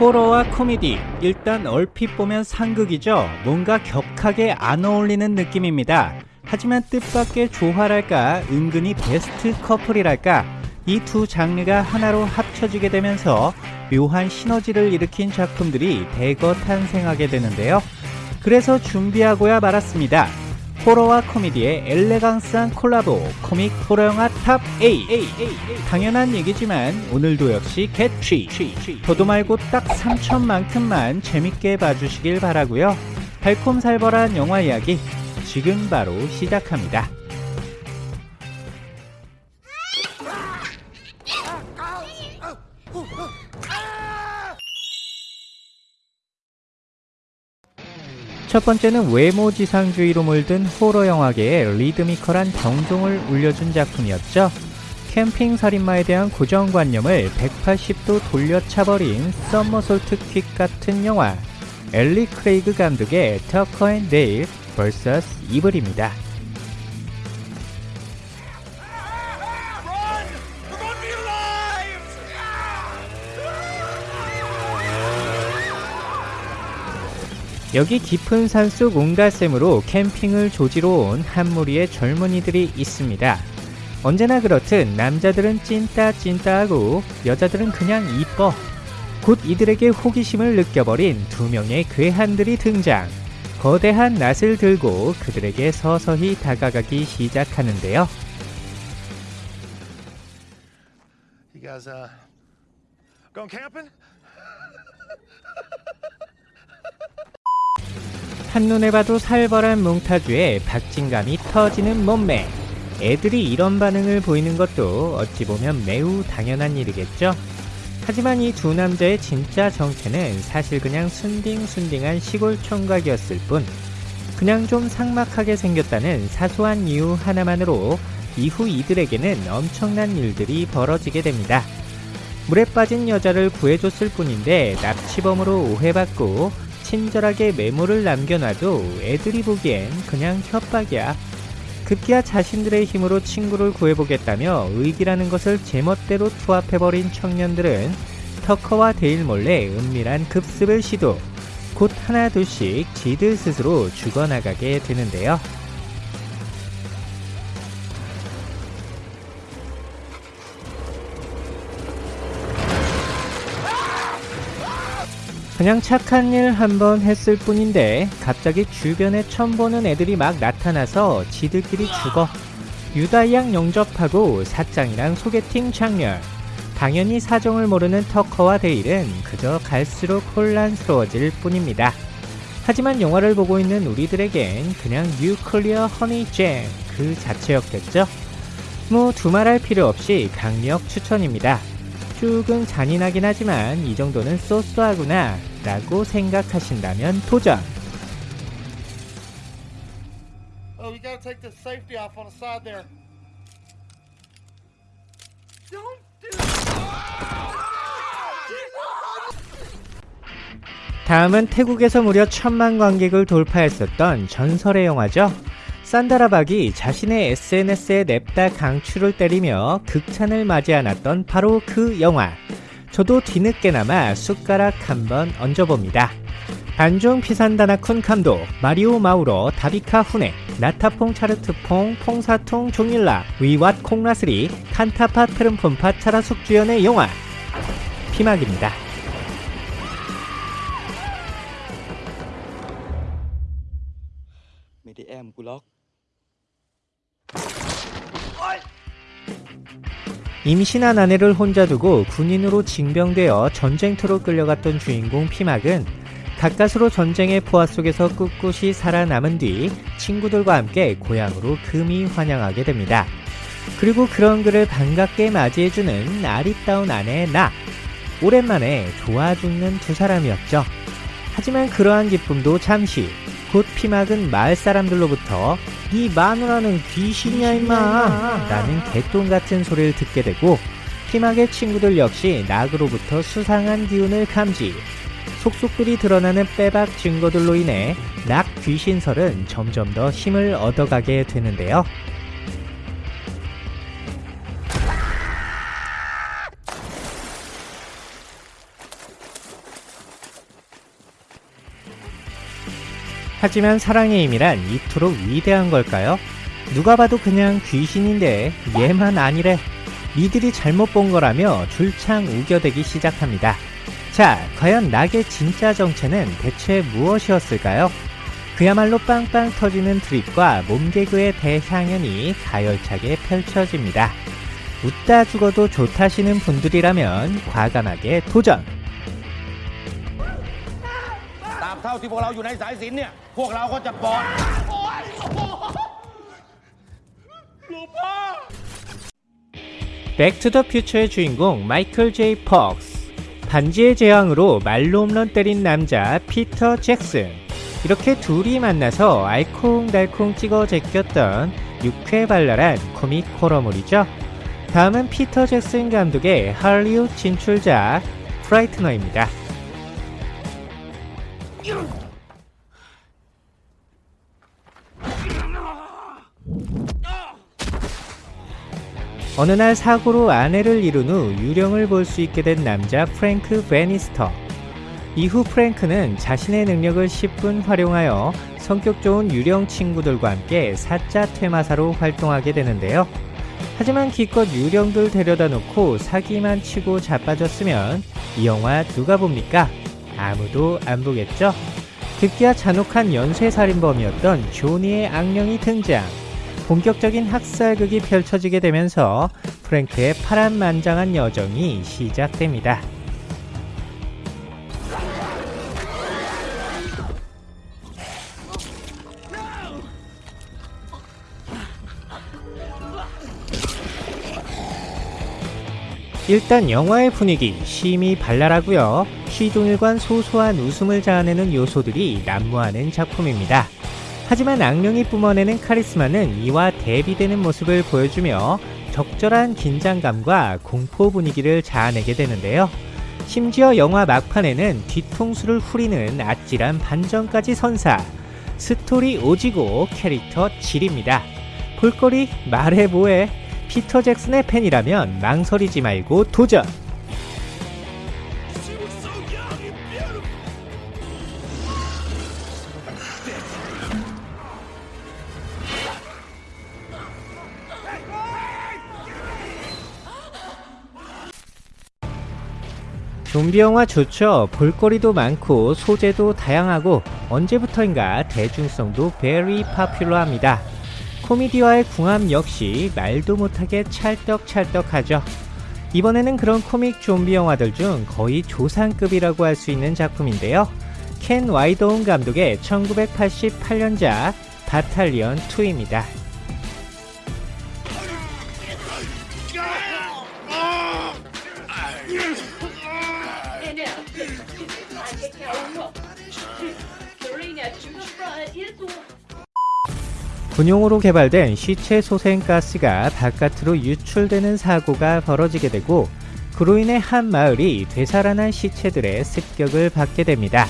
호러와 코미디 일단 얼핏 보면 상극이죠. 뭔가 격하게 안 어울리는 느낌입니다. 하지만 뜻밖의 조화랄까 은근히 베스트 커플이랄까 이 두 장르가 하나로 합쳐지게 되면서 묘한 시너지를 일으킨 작품들이 대거 탄생하게 되는데요. 그래서 준비하고야 말았습니다. 호러와 코미디의 엘레강스한 콜라보 코믹 호러 영화 TOP8 당연한 얘기지만 오늘도 역시 개취 더도 말고 딱 3천만큼만 재밌게 봐주시길 바라고요. 달콤살벌한 영화 이야기 지금 바로 시작합니다 첫 번째는 외모지상주의로 물든 호러 영화계에 리드미컬한 정종을 울려준 작품이었죠. 캠핑 살인마에 대한 고정관념을 180도 돌려차버린 somersault kick 같은 영화 엘리 크레이그 감독의 터커 앤 데일 vs 이블입니다. 여기 깊은 산속 옹달샘으로 캠핑을 조지러 온 한 무리의 젊은이들이 있습니다. 언제나 그렇듯 남자들은 찐따 찐따 하고 여자들은 그냥 이뻐. 곧 이들에게 호기심을 느껴버린 두 명의 괴한들이 등장. 거대한 낫을 들고 그들에게 서서히 다가가기 시작하는데요. You guys, uh, going camping? 한눈에 봐도 살벌한 몽타주에 박진감이 터지는 몸매. 애들이 이런 반응을 보이는 것도 어찌 보면 매우 당연한 일이겠죠? 하지만 이 두 남자의 진짜 정체는 사실 그냥 순딩순딩한 시골 총각이었을 뿐 그냥 좀 삭막하게 생겼다는 사소한 이유 하나만으로 이후 이들에게는 엄청난 일들이 벌어지게 됩니다. 물에 빠진 여자를 구해줬을 뿐인데 납치범으로 오해받고 친절하게 메모를 남겨놔도 애들이 보기엔 그냥 협박이야. 급기야 자신들의 힘으로 친구를 구해보겠다며 의기라는 것을 제멋대로 투합해버린 청년들은 터커와 데일 몰래 은밀한 급습을 시도. 곧 하나둘씩 지들 스스로 죽어나가게 되는데요. 그냥 착한 일 한번 했을 뿐인데 갑자기 주변에 처음 보는 애들이 막 나타나서 지들끼리 죽어 유다양 영접하고 사장이랑 소개팅 장렬 당연히 사정을 모르는 터커와 데일은 그저 갈수록 혼란스러워질 뿐입니다. 하지만 영화를 보고 있는 우리들에겐 그냥 뉴클리어 허니잼 그 자체였겠죠? 뭐 두말할 필요 없이 강력 추천입니다. 조금 잔인하긴 하지만 이 정도는 쏘쏘하구나 라고 생각하신다면 도전! Oh, you gotta take the safety off on the side there. Don't do 다음은 태국에서 무려 천만 관객을 돌파했었던 전설의 영화죠. 산다라박이 자신의 SNS에 냅다 강추를 때리며 극찬을 맞이 않았던 바로 그 영화. 저도 뒤늦게나마 숟가락 한번 얹어봅니다. 반중 피산다나쿤 감독, 마리오 마우로, 다비카 후네, 나타퐁 차르트퐁, 퐁사퉁 종일라, 위왓 콩라스리, 칸타파 트름폰파 차라숙 주연의 영화 피막입니다. 임신한 아내를 혼자 두고 군인으로 징병되어 전쟁터로 끌려갔던 주인공 피막은 가까스로 전쟁의 포화 속에서 꿋꿋이 살아남은 뒤 친구들과 함께 고향으로 금이 환영하게 됩니다. 그리고 그런 그를 반갑게 맞이해주는 아리따운 아내 나. 오랜만에 좋아 죽는 두 사람이었죠. 하지만 그러한 기쁨도 잠시 곧 피막은 마을 사람들로부터 이 마누라는 귀신이야 임마 라는 개똥 같은 소리를 듣게 되고 피막의 친구들 역시 낙으로부터 수상한 기운을 감지 속속들이 드러나는 빼박 증거들로 인해 낙 귀신설은 점점 더 힘을 얻어가게 되는데요. 하지만 사랑의 힘이란 이토록 위대한 걸까요? 누가 봐도 그냥 귀신인데 얘만 아니래. 니들이 잘못 본 거라며 줄창 우겨대기 시작합니다. 자, 과연 낙의 진짜 정체는 대체 무엇이었을까요? 그야말로 빵빵 터지는 드립과 몸개그의 대향연이 가열차게 펼쳐집니다. 웃다 죽어도 좋다시는 분들이라면 과감하게 도전! เท่าที่พวกเราอยู่ในสายสิญจนเนี่ย พวกเราก็จะปลอด 백투더퓨처의 주인공 마이클 제이 퍽스 반지의 제왕으로 말로 홈런 때린 남자 피터 잭슨 이렇게 둘이 만나서 알콩달콩 찍어 제꼈던 육회발랄한 코믹 호러물이죠 다음은 피터 잭슨 감독의 할리우드 진출작 프라이트너입니다 어느 날 사고로 아내를 잃은 후 유령을 볼 수 있게 된 남자 프랭크 베니스터. 이후 프랭크는 자신의 능력을 10분 활용하여 성격 좋은 유령 친구들과 함께 사자 퇴마사로 활동하게 되는데요. 하지만 기껏 유령들 데려다 놓고 사기만 치고 자빠졌으면 이 영화 누가 봅니까? 아무도 안 보겠죠? 급기야 잔혹한 연쇄살인범이었던 조니의 악령이 등장. 본격적인 학살극이 펼쳐지게 되면서 프랭크의 파란만장한 여정이 시작됩니다. 일단 영화의 분위기 심히 발랄하고요. 시종일관 소소한 웃음을 자아내는 요소들이 난무하는 작품입니다. 하지만 악령이 뿜어내는 카리스마는 이와 대비되는 모습을 보여주며 적절한 긴장감과 공포 분위기를 자아내게 되는데요. 심지어 영화 막판에는 뒤통수를 후리는 아찔한 반전까지 선사. 스토리 오지고 캐릭터 지립니다. 볼거리 말해 뭐해. 피터 잭슨의 팬이라면 망설이지 말고 도전! 좀비 영화 좋죠. 볼거리도 많고 소재도 다양하고 언제부터인가 대중성도 very popular합니다. 코미디와의 궁합 역시 말도 못하게 찰떡찰떡하죠. 이번에는 그런 코믹 좀비 영화들 중 거의 조상급이라고 할 수 있는 작품인데요. 켄 와이더운 감독의 1988년작 바탈리언 2입니다. 군용으로 개발된 시체 소생가스가 바깥으로 유출되는 사고가 벌어지게 되고 그로 인해 한 마을이 되살아난 시체들의 습격을 받게 됩니다.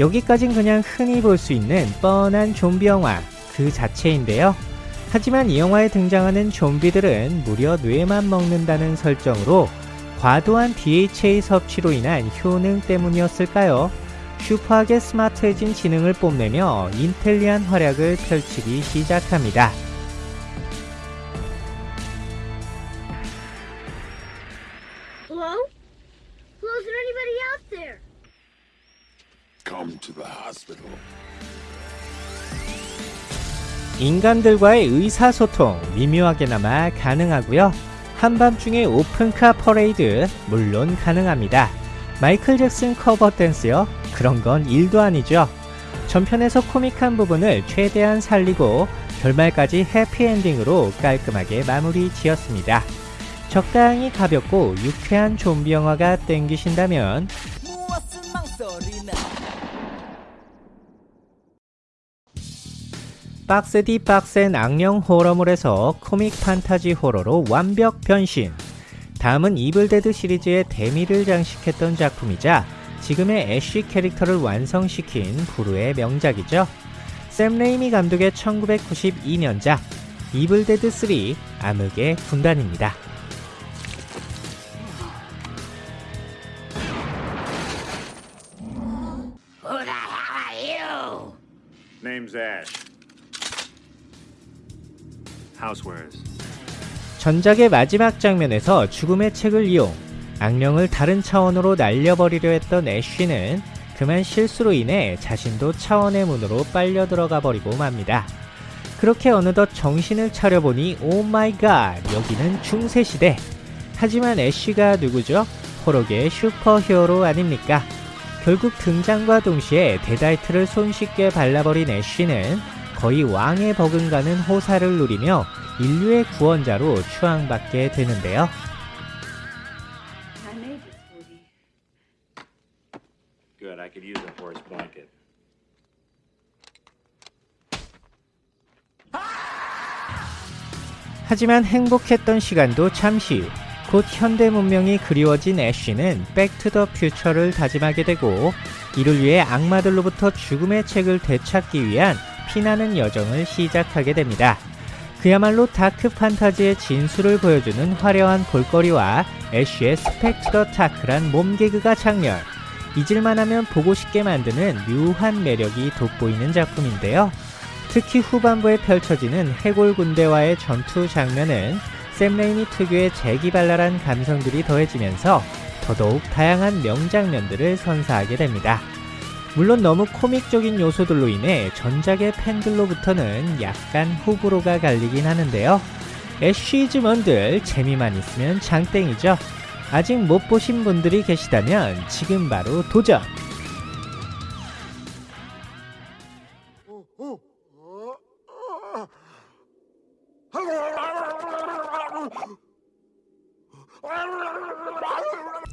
여기까진 그냥 흔히 볼 수 있는 뻔한 좀비 영화 그 자체인데요. 하지만 이 영화에 등장하는 좀비들은 무려 뇌만 먹는다는 설정으로 과도한 DHA 섭취로 인한 효능 때문이었을까요? 슈퍼하게 스마트해진 지능을 뽐내며 인텔리한 활약을 펼치기 시작합니다. Hello? Hello, is there anybody out there? Come to the hospital. 인간들과의 의사소통 미묘하게나마 가능하고요. 한밤중에 오픈카 퍼레이드 물론 가능합니다. 마이클 잭슨 커버 댄스요? 그런 건 일도 아니죠. 전편에서 코믹한 부분을 최대한 살리고 결말까지 해피엔딩으로 깔끔하게 마무리 지었습니다. 적당히 가볍고 유쾌한 좀비 영화가 땡기신다면 박스디 박센 악령 호러물에서 코믹 판타지 호러로 완벽 변신. 다음은 이블데드 시리즈의 대미를 장식했던 작품이자 지금의 애쉬 캐릭터를 완성시킨 불후의 명작이죠. 샘 레이미 감독의 1992년작 이블데드 3 암흑의 군단입니다. Name's Ash. Housewares. 전작의 마지막 장면에서 죽음의 책을 이용 악령을 다른 차원으로 날려버리려 했던 애쉬는 그만 실수로 인해 자신도 차원의 문으로 빨려 들어가 버리고 맙니다. 그렇게 어느덧 정신을 차려보니 oh my god 여기는 중세시대 하지만 애쉬가 누구죠? 호로계의 슈퍼히어로 아닙니까? 결국 등장과 동시에 데다이트를 손쉽게 발라버린 애쉬는 거의 왕에 버금가는 호사를 누리며 인류의 구원자로 추앙받게 되는데요. Could use a horse blanket. 하지만 행복했던 시간도 잠시 곧 현대 문명이 그리워진 애쉬는 백투더 퓨처를 다짐하게 되고 이를 위해 악마들로부터 죽음의 책을 되찾기 위한 피나는 여정을 시작하게 됩니다. 그야말로 다크 판타지의 진수를 보여주는 화려한 볼거리와 애쉬의 스펙터클한 몸개그가 작렬 잊을만하면 보고 싶게 만드는 묘한 매력이 돋보이는 작품인데요. 특히 후반부에 펼쳐지는 해골 군대와의 전투 장면은 샘 레이미 특유의 재기발랄한 감성들이 더해지면서 더더욱 다양한 명장면들을 선사하게 됩니다. 물론 너무 코믹적인 요소들로 인해 전작의 팬들로부터는 약간 호불호가 갈리긴 하는데요. 애쉬즈먼들 재미만 있으면 장땡이죠. 아직 못 보신 분들이 계시다면 지금 바로 도전!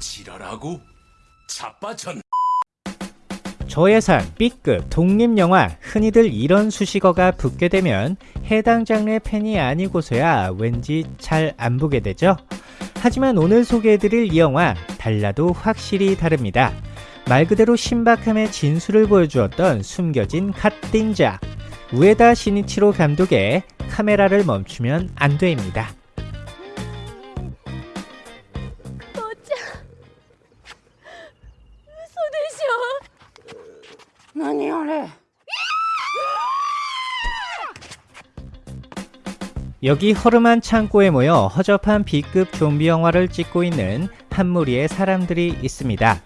지랄하고 자빠졌. 저예산 B급 독립영화 흔히들 이런 수식어가 붙게 되면 해당 장르의 팬이 아니고서야 왠지 잘 안 보게 되죠. 하지만 오늘 소개해드릴 이 영화 달라도 확실히 다릅니다. 말 그대로 신박함의 진수를 보여주었던 숨겨진 갓띵작 우에다 시니치로 감독의 카메라를 멈추면 안 돼입니다. 여기 허름한 창고에 모여 허접한 B급 좀비 영화를 찍고 있는 한 무리의 사람들이 있습니다.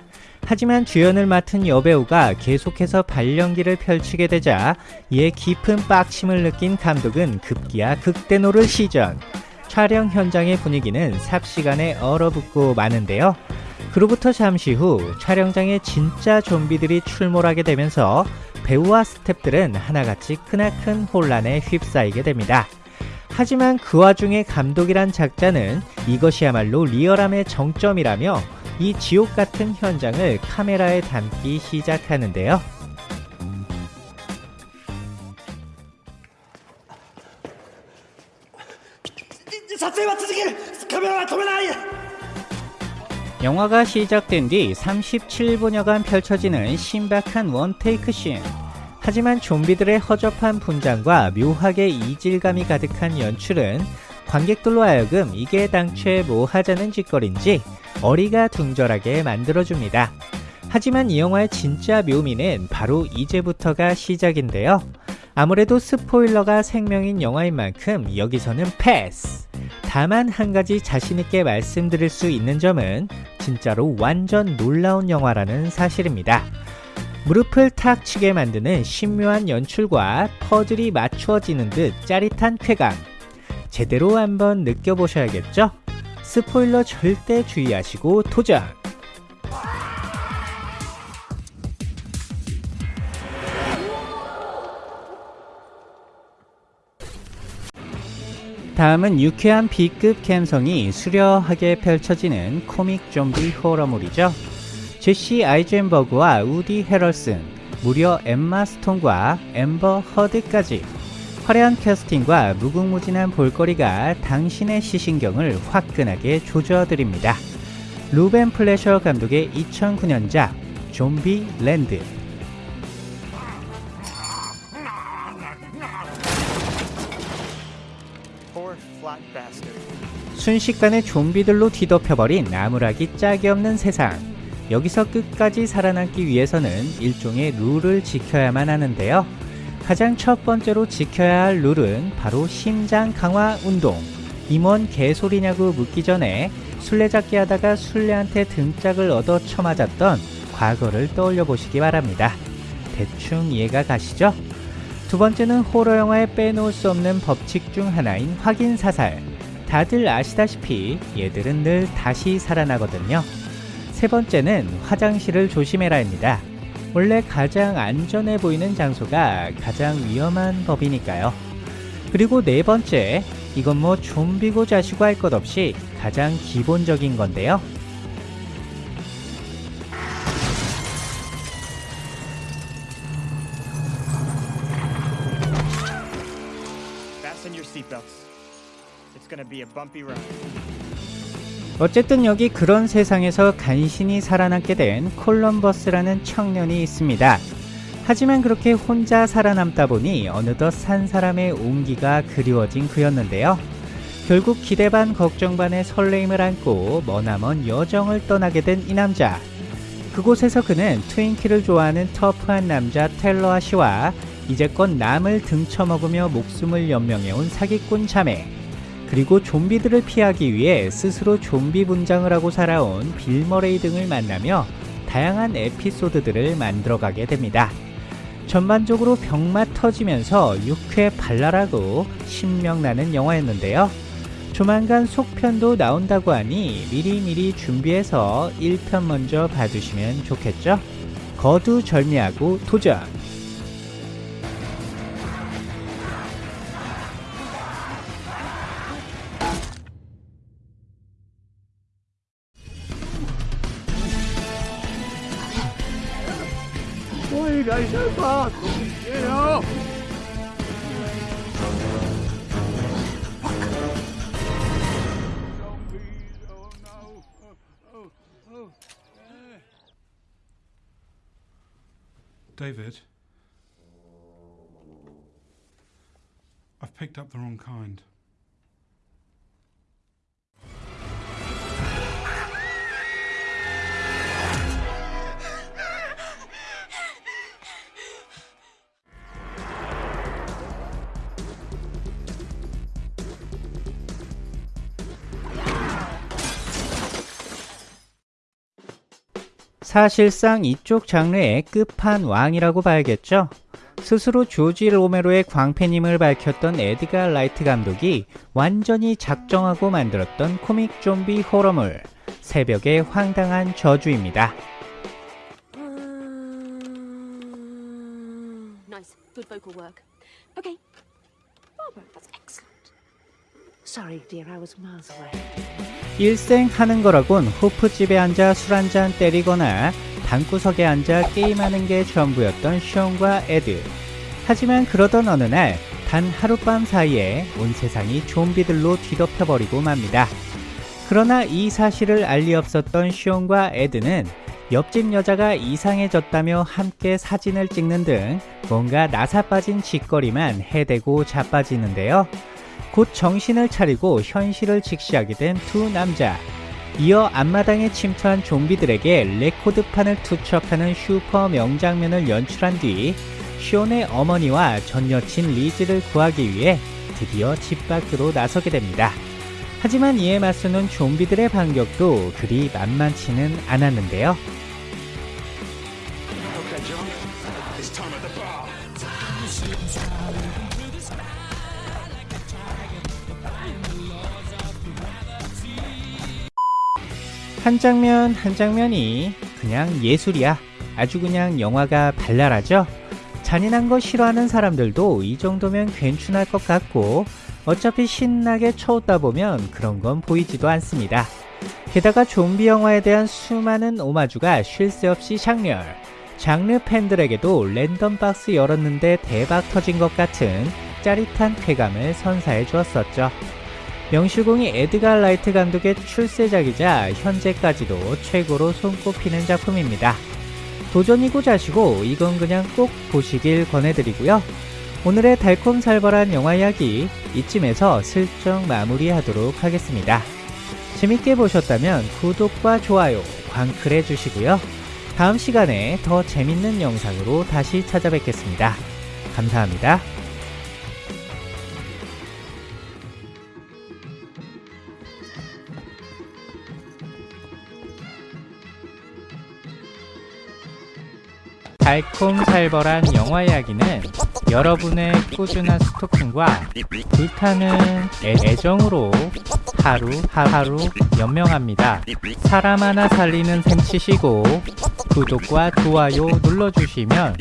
하지만 주연을 맡은 여배우가 계속해서 발연기를 펼치게 되자 이에 깊은 빡침을 느낀 감독은 급기야 극대노를 시전. 촬영 현장의 분위기는 삽시간에 얼어붙고 마는데요. 그로부터 잠시 후 촬영장에 진짜 좀비들이 출몰하게 되면서 배우와 스탭들은 하나같이 크나큰 혼란에 휩싸이게 됩니다. 하지만 그 와중에 감독이란 작자는 이것이야말로 리얼함의 정점이라며 이 지옥 같은 현장을 카메라에 담기 시작하는데요. 영화가 시작된 뒤 37분여간 펼쳐지는 신박한 원테이크 씬. 하지만 좀비들의 허접한 분장과 묘하게 이질감이 가득한 연출은 관객들로 하여금 이게 당최 뭐 하자는 짓거리인지 어리가 둥절하게 만들어줍니다. 하지만 이 영화의 진짜 묘미는 바로 이제부터가 시작인데요. 아무래도 스포일러가 생명인 영화인 만큼 여기서는 패스! 다만 한 가지 자신있게 말씀드릴 수 있는 점은 진짜로 완전 놀라운 영화라는 사실입니다. 무릎을 탁 치게 만드는 신묘한 연출과 퍼즐이 맞추어지는 듯 짜릿한 쾌감. 제대로 한번 느껴보셔야겠죠? 스포일러 절대 주의하시고 도전! 다음은 유쾌한 B급 감성이 수려하게 펼쳐지는 코믹 좀비 호러물이죠. 제시 아이젠버그와 우디 헤럴슨, 무려 엠마 스톤과 엠버 허드까지 화려한 캐스팅과 무궁무진한 볼거리가 당신의 시신경을 화끈하게 조져드립니다. 루벤 플래셔 감독의 2009년작 좀비 랜드 순식간에 좀비들로 뒤덮여버린 나무라기 짝이 없는 세상. 여기서 끝까지 살아남기 위해서는 일종의 룰을 지켜야만 하는데요. 가장 첫 번째로 지켜야 할 룰은 바로 심장 강화 운동. 임원 개소리냐고 묻기 전에 술래잡기 하다가 술래한테 등짝을 얻어 쳐맞았던 과거를 떠올려 보시기 바랍니다. 대충 이해가 가시죠? 두 번째는 호러 영화에 빼놓을 수 없는 법칙 중 하나인 확인 사살. 다들 아시다시피 얘들은 늘 다시 살아나거든요. 세 번째는 화장실을 조심해라입니다. 원래 가장 안전해 보이는 장소가 가장 위험한 법이니까요. 그리고 네 번째, 이건 뭐 좀비고 자시고 할 것 없이 가장 기본적인 건데요. 어쨌든 여기 그런 세상에서 간신히 살아남게 된 콜럼버스라는 청년이 있습니다. 하지만 그렇게 혼자 살아남다 보니 어느덧 산 사람의 온기가 그리워진 그였는데요. 결국 기대 반 걱정 반의 설레임을 안고 머나먼 여정을 떠나게 된 이 남자. 그곳에서 그는 트윈키를 좋아하는 터프한 남자 텔러 아씨와 이제껏 남을 등쳐먹으며 목숨을 연명해온 사기꾼 자매, 그리고 좀비들을 피하기 위해 스스로 좀비 분장을 하고 살아온 빌머레이 등을 만나며 다양한 에피소드들을 만들어가게 됩니다. 전반적으로 병맛 터지면서 유쾌 발랄하고 신명나는 영화였는데요. 조만간 속편도 나온다고 하니 미리미리 준비해서 1편 먼저 봐주시면 좋겠죠? 거두절미하고 도전! go so fast! Get off! David, I've picked up the wrong kind. 사실상 이쪽 장르의 끝판왕이라고 봐야겠죠. 스스로 조지 로메로의 광팬임을 밝혔던 에드가 라이트 감독이 완전히 작정하고 만들었던 코믹 좀비 호러물 새벽의 황당한 저주입니다. Nice. Good vocal work. Okay. Barbara, that's excellent. Sorry, dear, I was miles away. 일생 하는 거라곤 호프집에 앉아 술 한잔 때리거나 방구석에 앉아 게임하는 게 전부였던 숀과 에드. 하지만 그러던 어느 날 단 하룻밤 사이에 온 세상이 좀비들로 뒤덮여버리고 맙니다. 그러나 이 사실을 알리 없었던 숀과 에드는 옆집 여자가 이상해졌다며 함께 사진을 찍는 등 뭔가 나사 빠진 짓거리만 해대고 자빠지는데요. 곧 정신을 차리고 현실을 직시하게 된 두 남자. 이어 앞마당에 침투한 좀비들에게 레코드판을 투척하는 슈퍼 명장면을 연출한 뒤 숀의 어머니와 전 여친 리즈를 구하기 위해 드디어 집 밖으로 나서게 됩니다. 하지만 이에 맞서는 좀비들의 반격도 그리 만만치는 않았는데요. 한 장면 한 장면이 그냥 예술이야. 아주 그냥 영화가 발랄하죠? 잔인한 거 싫어하는 사람들도 이 정도면 괜찮을 것 같고 어차피 신나게 쳐웃다 보면 그런 건 보이지도 않습니다. 게다가 좀비 영화에 대한 수많은 오마주가 쉴 새 없이 장렬. 장르 팬들에게도 랜덤 박스 열었는데 대박 터진 것 같은 짜릿한 쾌감을 선사해 주었었죠. 명실공히 에드가 라이트 감독의 출세작이자 현재까지도 최고로 손꼽히는 작품입니다. 도전이고 자시고 이건 그냥 꼭 보시길 권해드리고요. 오늘의 달콤살벌한 영화 이야기 이쯤에서 슬쩍 마무리하도록 하겠습니다. 재밌게 보셨다면 구독과 좋아요, 광클해 주시고요. 다음 시간에 더 재밌는 영상으로 다시 찾아뵙겠습니다. 감사합니다. 달콤살벌한 영화 이야기는 여러분의 꾸준한 스토킹과 불타는 애- 애정으로 하루 하루 연명합니다. 사람 하나 살리는 셈 치시고 구독과 좋아요 눌러주시면